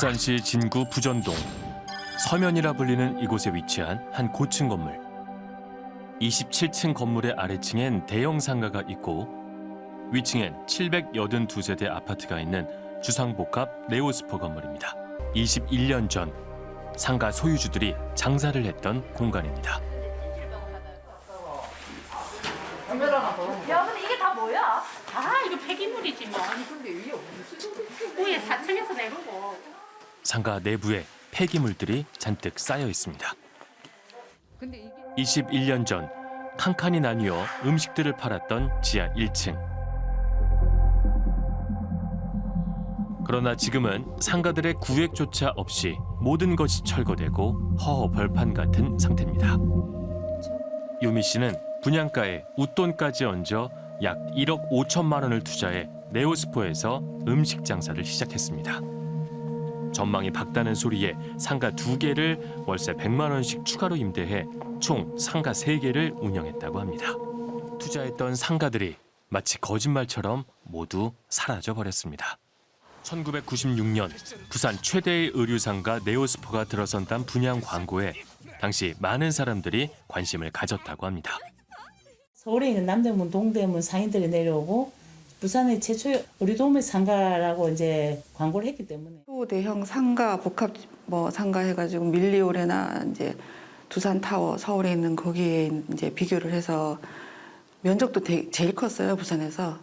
부산시 진구 부전동 서면이라 불리는 이곳에 위치한 한 고층 건물. 27층 건물의 아래층엔 대형 상가가 있고 위층엔 782세대 아파트가 있는 주상복합 네오스포 건물입니다. 21년 전 상가 소유주들이 장사를 했던 공간입니다. 야, 근데 이게 다 뭐야? 아 이거 폐기물이지 뭐. 위에 4층에서 내려고. 상가 내부에 폐기물들이 잔뜩 쌓여 있습니다. 근데 이게 21년 전 칸칸이 나뉘어 음식들을 팔았던 지하 1층. 그러나 지금은 상가들의 구획조차 없이 모든 것이 철거되고 허허벌판 같은 상태입니다. 유미 씨는 분양가에 웃돈까지 얹어 약 1억 5천만 원을 투자해 네오스포에서 음식 장사를 시작했습니다. 전망이 밝다는 소리에 상가 두 개를 월세 100만 원씩 추가로 임대해 총 상가 세개를 운영했다고 합니다. 투자했던 상가들이 마치 거짓말처럼 모두 사라져 버렸습니다. 1996년 부산 최대의 의류상가 네오스포가 들어선다는 분양 광고에 당시 많은 사람들이 관심을 가졌다고 합니다. 서울에 있는 남대문, 동대문 상인들이 내려오고 부산의 최초의 의류도매 상가라고 이제 광고를 했기 때문에 또 대형 상가 복합 뭐 상가 해가지고 밀리오레나 이제 두산 타워 서울에 있는 거기에 이제 비교를 해서 면적도 대- 제일 컸어요 부산에서.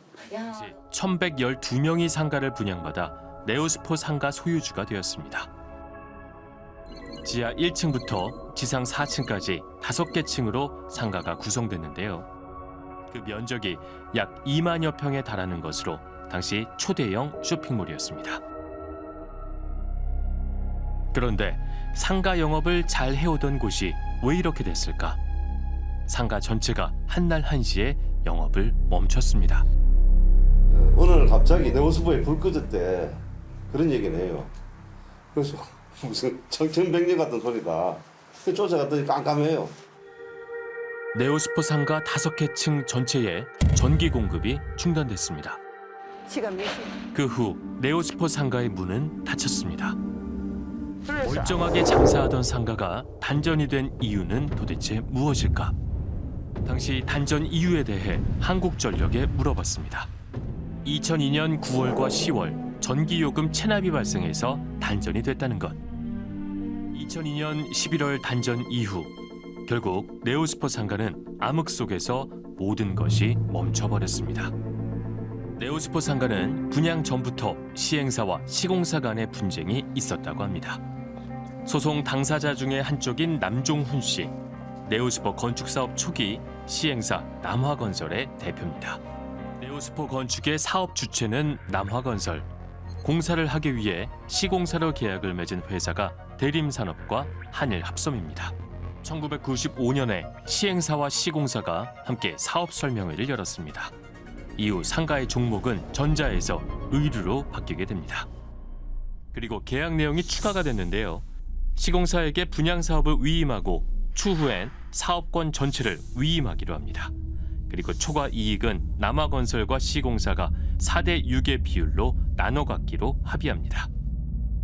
1112명이 상가를 분양받아 네오스포 상가 소유주가 되었습니다. 지하 1층부터 지상 4층까지 5개 층으로 상가가 구성됐는데요. 그 면적이 약 2만여 평에 달하는 것으로 당시 초대형 쇼핑몰이었습니다. 그런데 상가 영업을 잘 해오던 곳이 왜 이렇게 됐을까? 상가 전체가 한날 한시에 영업을 멈췄습니다. 오늘 갑자기 네오스포에 불 꺼졌대 그런 얘기는 해요 그래서 무슨 청천백년 같은 소리다 그 쫓아갔더니 깜깜해요 네오스포 상가 다섯 개 층 전체에 전기 공급이 중단됐습니다. 시간 몇 시? 그후 네오스포 상가의 문은 닫혔습니다. 멀쩡하게 장사하던 상가가 단전이 된 이유는 도대체 무엇일까? 당시 단전 이유에 대해 한국전력에 물어봤습니다. 2002년 9월과 10월 전기요금 체납이 발생해서 단전이 됐다는 것. 2002년 11월 단전 이후 결국 네오스포 상가는 암흑 속에서 모든 것이 멈춰버렸습니다. 네오스포 상가는 분양 전부터 시행사와 시공사 간의 분쟁이 있었다고 합니다. 소송 당사자 중에 한쪽인 남종훈 씨, 네오스포 건축 사업 초기 시행사 남화건설의 대표입니다. 네오스포 건축의 사업 주체는 남화건설. 공사를 하기 위해 시공사로 계약을 맺은 회사가 대림산업과 한일합섬입니다. 1995년에 시행사와 시공사가 함께 사업 설명회를 열었습니다. 이후 상가의 종목은 전자에서 의류로 바뀌게 됩니다. 그리고 계약 내용이 추가가 됐는데요. 시공사에게 분양 사업을 위임하고 추후엔 사업권 전체를 위임하기로 합니다. 그리고 초과 이익은 남아건설과 시공사가 4대 6의 비율로 나눠 갖기로 합의합니다.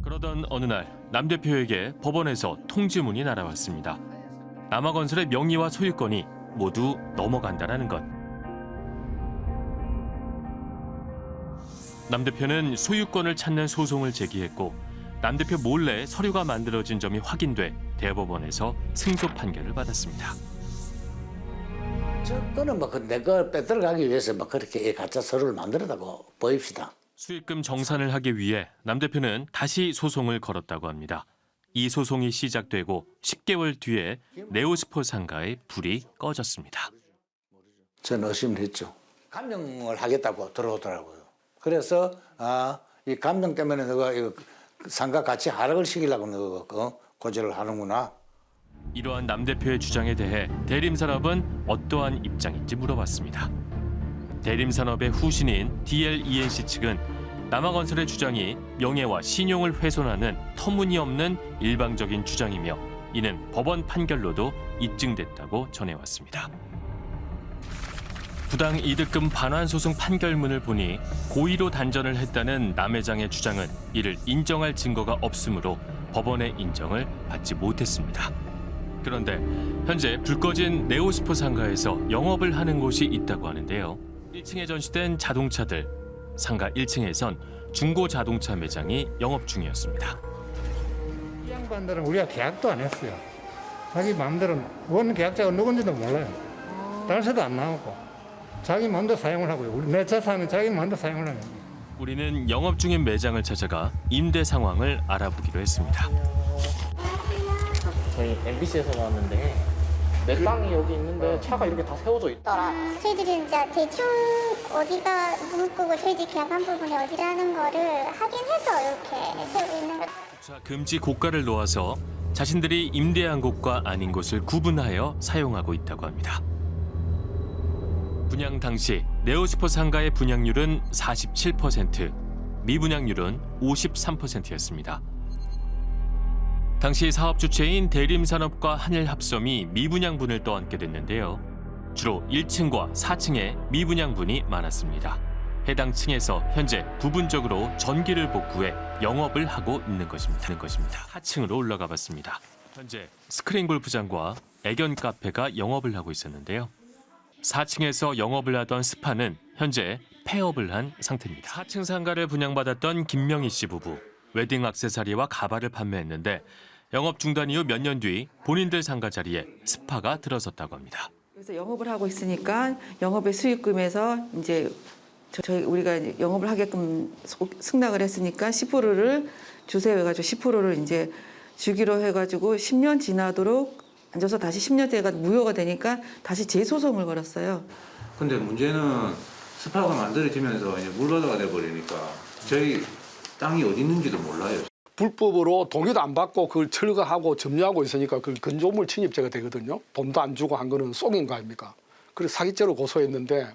그러던 어느 날 남 대표에게 법원에서 통지문이 날아왔습니다. 남아건설의 명의와 소유권이 모두 넘어간다는 것. 남 대표는 소유권을 찾는 소송을 제기했고 남 대표 몰래 서류가 만들어진 점이 확인돼 대법원에서 승소 판결을 받았습니다. 저거는 뭐 내거 빼들어가기 위해서 뭐 그렇게 가짜 서류를 만들었다고 보입시다. 수익금 정산을 하기 위해 남 대표는 다시 소송을 걸었다고 합니다. 이 소송이 시작되고 10개월 뒤에 네오스포 상가의 불이 꺼졌습니다. 저는 의심을 했죠. 감명을 하겠다고 들어오더라고요. 그래서 아, 이 감명 때문에 너가 이거 상가 가치 하락을 시키려고 너가 어? 고지를 하는구나. 이러한 남 대표의 주장에 대해 대림산업은 어떠한 입장인지 물어봤습니다. 대림산업의 후신인 DLENC 측은 남아건설의 주장이 명예와 신용을 훼손하는 터무니없는 일방적인 주장이며 이는 법원 판결로도 입증됐다고 전해왔습니다. 부당 이득금 반환 소송 판결문을 보니 고의로 단전을 했다는 남 회장의 주장은 이를 인정할 증거가 없으므로 법원의 인정을 받지 못했습니다. 그런데 현재 불 꺼진 네오스포 상가에서 영업을 하는 곳이 있다고 하는데요. 1층에 전시된 자동차들, 상가 1층에선 중고 자동차 매장이 영업 중이었습니다. 이 양반들은 우리가 계약도 안 했어요. 자기 마음대로 원 계약자가 누군지도 몰라요. 달서도 안 나오고 자기 마음대로 사용을 하고요. 우리 내 재산은 자기 마음대로 사용을 하는 거예요. 우리는 영업 중인 매장을 찾아가 임대 상황을 알아보기로 했습니다. 저희 MBC에서 나왔는데 내 땅이 여기 있는데 차가 이렇게 다 세워져 있다. 있더라. 저희들이 이제 대충 어디가 문구고 저희들 계약한 부분이 어디라는 거를 확인해서 이렇게 세우고 있는 거. 자, 금지 고가를 놓아서 자신들이 임대한 곳과 아닌 곳을 구분하여 사용하고 있다고 합니다. 분양 당시 네오스포 상가의 분양률은 47%, 미분양률은 53%였습니다. 당시 사업 주체인 대림산업과 한일합섬이 미분양분을 떠안게 됐는데요. 주로 1층과 4층에 미분양분이 많았습니다. 해당 층에서 현재 부분적으로 전기를 복구해 영업을 하고 있는 것입니다. 있는 것입니다. 4층으로 올라가 봤습니다. 현재 스크린 골프장과 애견 카페가 영업을 하고 있었는데요. 4층에서 영업을 하던 스파는 현재 폐업을 한 상태입니다. 4층 상가를 분양받았던 김명희 씨 부부. 웨딩 액세서리와 가발을 판매했는데 영업 중단 이후 몇 년 뒤 본인들 상가 자리에 스파가 들어섰다고 합니다. 그래서 영업을 하고 있으니까 영업의 수익금에서 이제 저- 저희 우리가 영업을 하게끔 소- 승낙을 했으니까 10%를 주세요 해가지고 10%를 이제 주기로 해가지고 10년 지나도록 앉아서 다시 10년째가 무효가 되니까 다시 재소송을 걸었어요. 근데 문제는 스파가 만들어지면서 이제 물바다가 돼버리니까 저희 땅이 어디 있는지도 몰라요. 불법으로 동의도 안 받고 그걸 철거하고 점유하고 있으니까 그 건조물 침입죄가 되거든요. 돈도 안 주고 한 거는 속인 거 아닙니까? 그래서 사기죄로 고소했는데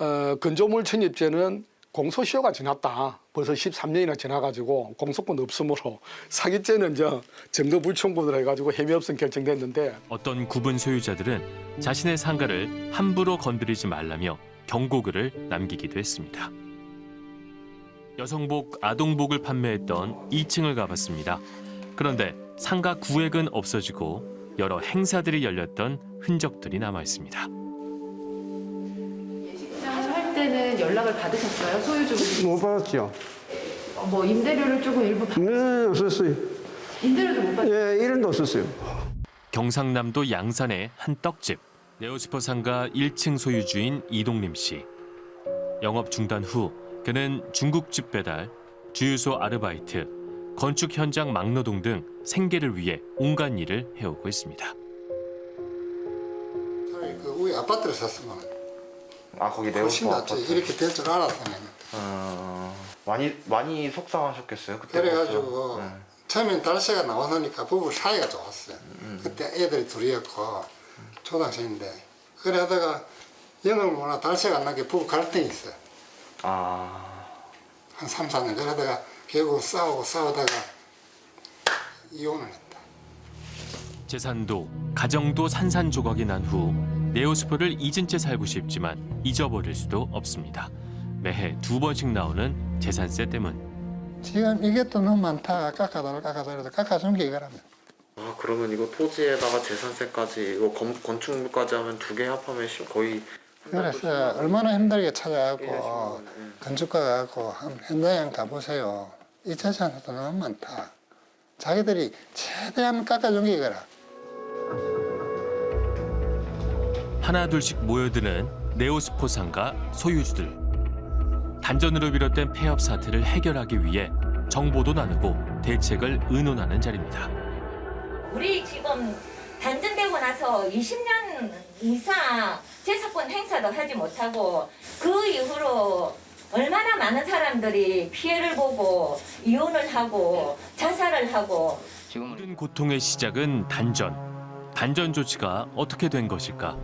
어, 건조물 침입죄는 공소시효가 지났다. 벌써 13년이나 지나가지고 공소권 없으므로 사기죄는 저 증거 불충분을 해가지고 혐의 없음 결정됐는데 어떤 구분 소유자들은 자신의 상가를 함부로 건드리지 말라며 경고글을 남기기도 했습니다. 여성복, 아동복을 판매했던 2층을 가봤습니다. 그런데 상가 구획은 없어지고 여러 행사들이 열렸던 흔적들이 남아 있습니다. 예식장을 할 때는 연락을 받으셨어요? 소유주분 못 받았죠. 뭐 임대료를 조금 일부 받... 네, 없었어요. 임대료도 못 받... 예, 이런도 없었어요. 경상남도 양산의 한 떡집. 네오스포 상가 1층 소유주인 이동림 씨. 영업 중단 후 그는 중국집 배달, 주유소 아르바이트, 건축 현장 막노동 등 생계를 위해 온갖 일을 해오고 있습니다. 그 우리 아파트를 샀으면 아 거기 낫지. 아파트. 이렇게 될 줄 알았으면. 어, 많이 많이 속상하셨겠어요. 그때 그래가지고. 네. 처음엔 달새가 나왔으니까 부부 사이가 좋았어요. 음. 그때 애들이 둘이었고 초등학생인데 그래 하다가 영을 모나 달새가 안 나게 부부 갈등이 있어요. 아 한 3, 4년 그러다가 결국 싸우고 싸우다가 이혼을 했다. 재산도 가정도 산산조각이 난 후 네오스포를 잊은 채 살고 싶지만 잊어버릴 수도 없습니다. 매해 두 번씩 나오는 재산세 때문. 지금 이게 또 너무 많다. 깎아달라 깎아달라 깎아준 게 이거라면. 아 그러면 이거 토지에다가 재산세까지 이거 건, 건축물까지 하면 두 개 합하면 시- 거의 그래서 얼마나 힘들게 예, 찾아가고 음. 건축가 가고 현장에 가보세요. 이 재산도 너무 많다. 자기들이 최대한 깎아준 게 이거라. 하나 둘씩 모여드는 네오스포 상가 소유주들. 단전으로 비롯된 폐업 사태를 해결하기 위해 정보도 나누고 대책을 의논하는 자리입니다. 우리 지금 단전되고 나서 20년 이상 재산권 행사도 하지 못하고 그 이후로 얼마나 많은 사람들이 피해를 보고 이혼을 하고 자살을 하고 모든 고통의 시작은 단전. 단전 조치가 어떻게 된 것일까?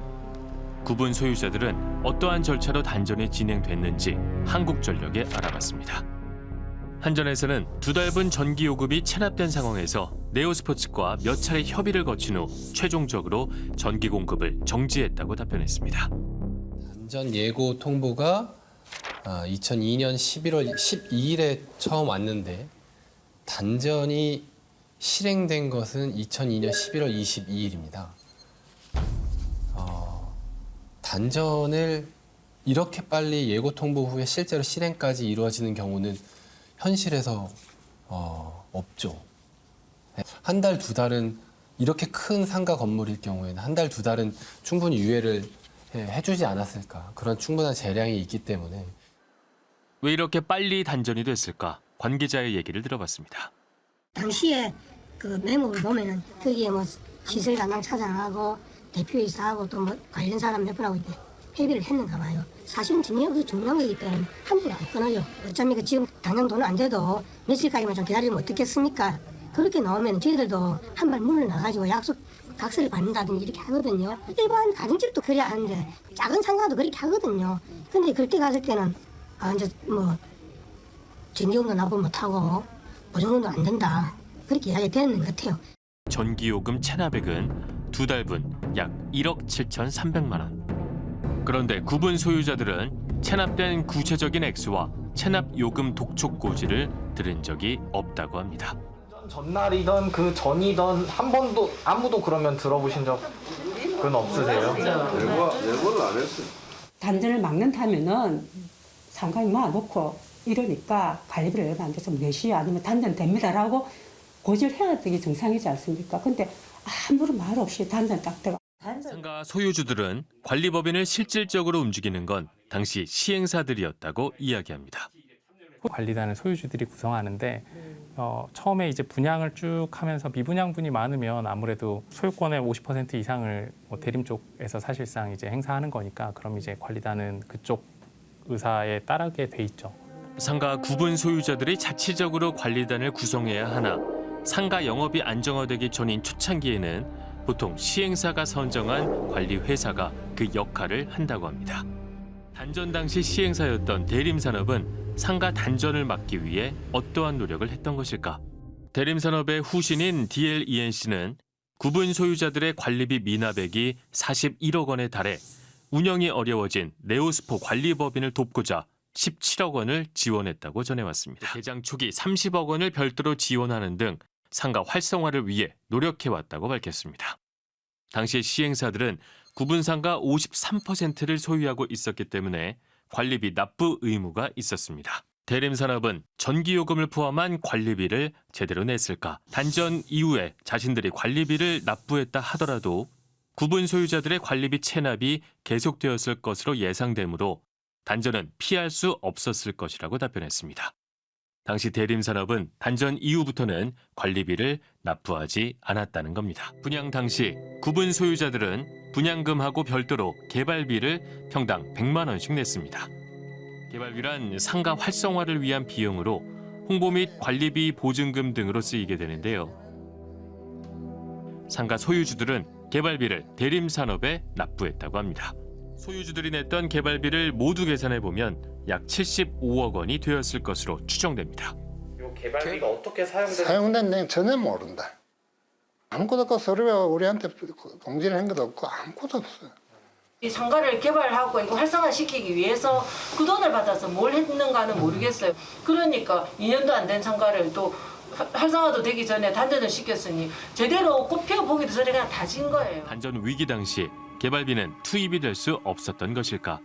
구분 소유자들은 어떠한 절차로 단전이 진행됐는지 한국전력에 알아봤습니다. 한전에서는 두 달분 전기 요금이 체납된 상황에서 네오스포츠과 몇 차례 협의를 거친 후 최종적으로 전기 공급을 정지했다고 답변했습니다. 전 예고 통보가 2002년 11월 12일에 처음 왔는데 단전이 실행된 것은 2002년 11월 22일입니다. 어, 단전을 이렇게 빨리 예고 통보 후에 실제로 실행까지 이루어지는 경우는 현실에서 어, 없죠. 한 달, 두 달은 이렇게 큰 상가 건물일 경우에는 한 달, 두 달은 충분히 유예를 해- 해주지 않았을까. 그런 충분한 재량이 있기 때문에 왜 이렇게 빨리 단전이 됐을까? 관계자의 얘기를 들어봤습니다. 당시에 그 메모를 보면은 거기에 뭐 시설 담당 차장하고 대표이사하고 또 뭐 관련 사람 몇 분하고 이렇게 회비를 했는가 봐요. 사실은 중요한 그 중요한 거기 때문에 함부로 안 끊어요. 어차피 지금 당장 돈은 안 돼도 며칠까지만 좀 기다리면 어떻겠습니까? 그렇게 나오면 저희들도 한발 문을 나가지고 약속 각서를 받는다든지 이렇게 하거든요. 일반 가정집도 그래야 하는데 작은 상가도 그렇게 하거든요. 근데 그때 갔을 때는 아 이제 뭐 전기요금도 납부 못하고 보증금도 안 된다. 그렇게 이야기 되는 것 같아요. 전기요금 체납액은 두 달분 약 1억 7,300만 원. 그런데 구분 소유자들은 체납된 구체적인 액수와 체납 요금 독촉 고지를 들은 적이 없다고 합니다. 전날이던 그 전이던 한 번도 아무도 그러면 들어보신 적은 없으세요? 예고, 예고를 안 했어요. 단전을 막는다면은 상관이 모아놓고 이러니까 관리비를 얼마 안 돼서 내시 아니면 단전 됩니다라고 고지를 해야 되게 정상이지 않습니까? 근데 아무런 말 없이 단전 딱 들어가. 상가 소유주들은 관리법인을 실질적으로 움직이는 건 당시 시행사들이었다고 이야기합니다. 관리단을 소유주들이 구성하는데 어, 처음에 이제 분양을 쭉 하면서 미분양분이 많으면 아무래도 소유권의 50% 이상을 뭐 대림 쪽에서 사실상 이제 행사하는 거니까 그럼 이제 관리단은 그쪽 의사에 따르게 돼 있죠. 상가 구분 소유자들이 자치적으로 관리단을 구성해야 하나 상가 영업이 안정화되기 전인 초창기에는 보통 시행사가 선정한 관리 회사가 그 역할을 한다고 합니다. 단전 당시 시행사였던 대림산업은 상가 단전을 막기 위해 어떠한 노력을 했던 것일까? 대림산업의 후신인 DLENC는 구분 소유자들의 관리비 미납액이 41억 원에 달해 운영이 어려워진 네오스포 관리법인을 돕고자 17억 원을 지원했다고 전해왔습니다. 개장 초기 30억 원을 별도로 지원하는 등 상가 활성화를 위해 노력해왔다고 밝혔습니다. 당시 시행사들은 구분상가 53%를 소유하고 있었기 때문에 관리비 납부 의무가 있었습니다. 대림산업은 전기요금을 포함한 관리비를 제대로 냈을까? 단전 이후에 자신들이 관리비를 납부했다 하더라도 구분 소유자들의 관리비 체납이 계속되었을 것으로 예상되므로 단전은 피할 수 없었을 것이라고 답변했습니다. 당시 대림산업은 단전 이후부터는 관리비를 납부하지 않았다는 겁니다. 분양 당시 구분 소유자들은 분양금하고 별도로 개발비를 평당 100만 원씩 냈습니다. 개발비란 상가 활성화를 위한 비용으로 홍보 및 관리비 보증금 등으로 쓰이게 되는데요. 상가 소유주들은 개발비를 대림산업에 납부했다고 합니다. 소유주들이 냈던 개발비를 모두 계산해 보면 약 75억 원이 되었을 것으로 추정됩니다. 이 개발비가 어떻게 내용 전혀 모른다. 아무것도 없고 서류에 우리한테 공지를 한 것도 없고 아무것도 없어요. 이 상가를 개발하고 이거 활성화시키기 위해서 그 돈을 받아서 뭘 했는가는 모르겠어요. 그러니까 2년도 안 된 상가를 또 화- 활성화도 되기 전에 단전을 시켰으니 제대로 꽃 피워보기도 전에 그냥 다진 거예요. 단전 위기 당시 개발비는 투입이 될 수 없었던 것일까?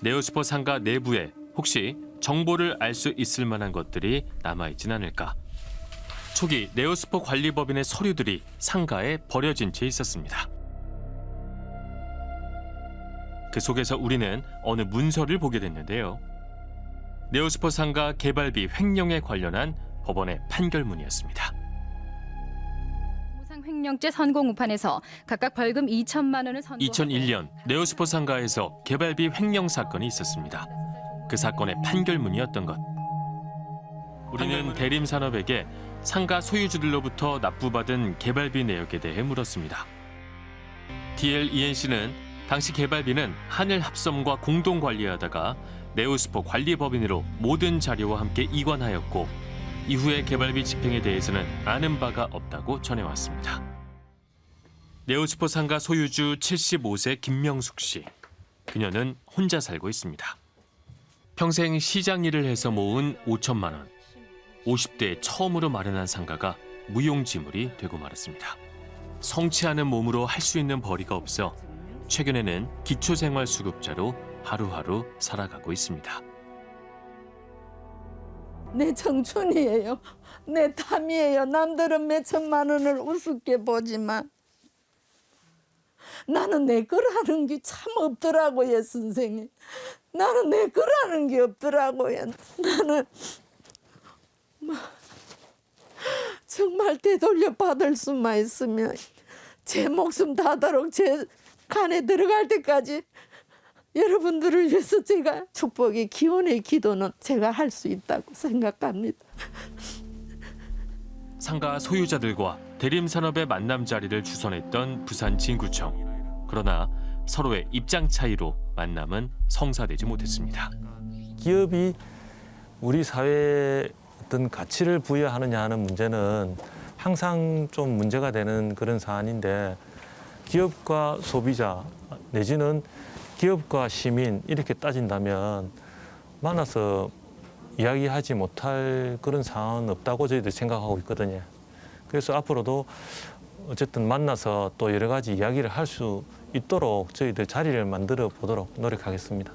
네오스포 상가 내부에 혹시 정보를 알 수 있을 만한 것들이 남아있진 않을까? 초기 네오스포 관리법인의 서류들이 상가에 버려진 채 있었습니다. 그 속에서 우리는 어느 문서를 보게 됐는데요. 네오스포 상가 개발비 횡령에 관련한 법원의 판결문이었습니다. 무상 횡령죄 선고 우판에서 각각 벌금 2천만 원을 선고. 2001년 네오스포 상가에서 개발비 횡령 사건이 있었습니다. 그 사건의 판결문이었던 것. 우리는 대림 산업에게 상가 소유주들로부터 납부받은 개발비 내역에 대해 물었습니다. DLENC는 당시 개발비는 하늘 합섬과 공동 관리하다가 네오스포 관리법인으로 모든 자료와 함께 이관하였고 이후의 개발비 집행에 대해서는 아는 바가 없다고 전해왔습니다. 네오스포 상가 소유주 75세 김명숙 씨. 그녀는 혼자 살고 있습니다. 평생 시장 일을 해서 모은 5천만 원. 50대 처음으로 마련한 상가가 무용지물이 되고 말았습니다. 성취하는 몸으로 할 수 있는 벌이가 없어 최근에는 기초생활수급자로 하루하루 살아가고 있습니다. 내 청춘이에요. 내 탐이에요. 남들은 몇 천만 원을 우습게 보지만 나는 내 거라는 게 참 없더라고요, 선생님. 나는 내 거라는 게 없더라고요. 나는 뭐 정말 되돌려 받을 수만 있으면 제 목숨 다도록 제 간에 들어갈 때까지 여러분들을 위해서 제가 축복의 기원의 기도는 제가 할 수 있다고 생각합니다. 상가 소유자들과 대림산업의 만남 자리를 주선했던 부산 진구청. 그러나 서로의 입장 차이로 만남은 성사되지 못했습니다. 기업이 우리 사회에 어떤 가치를 부여하느냐 하는 문제는 항상 좀 문제가 되는 그런 사안인데 기업과 소비자 내지는 기업과 시민 이렇게 따진다면 만나서 이야기하지 못할 그런 상황은 없다고 저희들 생각하고 있거든요. 그래서 앞으로도 어쨌든 만나서 또 여러 가지 이야기를 할 수 있도록 저희들 자리를 만들어 보도록 노력하겠습니다.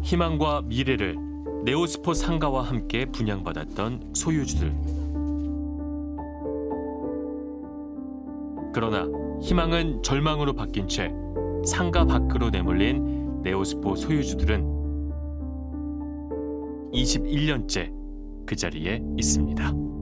희망과 미래를 네오스포 상가와 함께 분양받았던 소유주들. 그러나 희망은 절망으로 바뀐 채 상가 밖으로 내몰린 네오스포 소유주들은 21년째 그 자리에 있습니다.